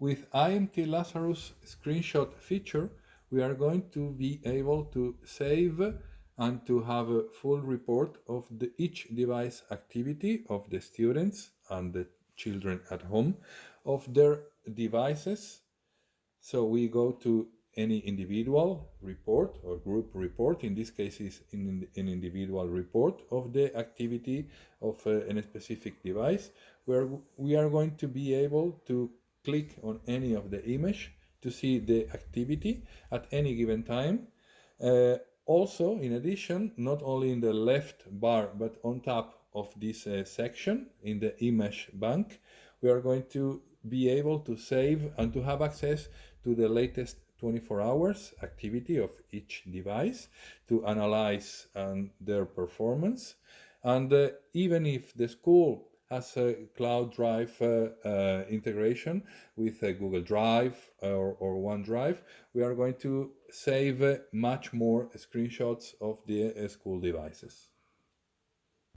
With IMT Lazarus screenshot feature, we are going to be able to save and to have a full report of the, each device activity of the students and the children at home of their devices. So we go to any individual report or group report. In this case, is in an individual report of the activity of uh, a specific device, where we are going to be able to click on any of the image to see the activity at any given time. Uh, also, in addition, not only in the left bar, but on top of this uh, section in the image bank, we are going to be able to save and to have access to the latest 24 hours activity of each device to analyze um, their performance. And uh, even if the school has a cloud drive uh, uh, integration with Google Drive or, or OneDrive, we are going to save uh, much more screenshots of the school devices.